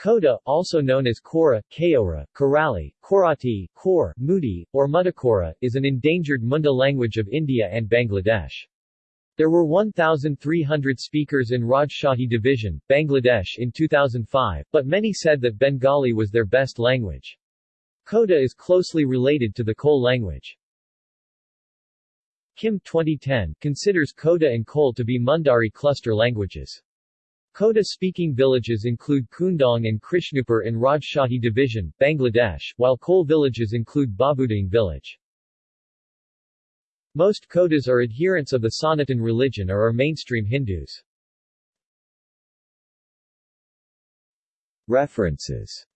Koda, also known as Kora, Kaora, Korali, Korati, Kor, Mudi, or Mudakora, is an endangered Munda language of India and Bangladesh. There were 1,300 speakers in Rajshahi Division, Bangladesh in 2005, but many said that Bengali was their best language. Koda is closely related to the Kol language. Kim 2010 considers Koda and Kol to be Mundari cluster languages. Koda-speaking villages include Kundong and Krishnupur in Rajshahi Division, Bangladesh, while Kol villages include Babuding village. Most Kodas are adherents of the Sanatan religion or are mainstream Hindus. References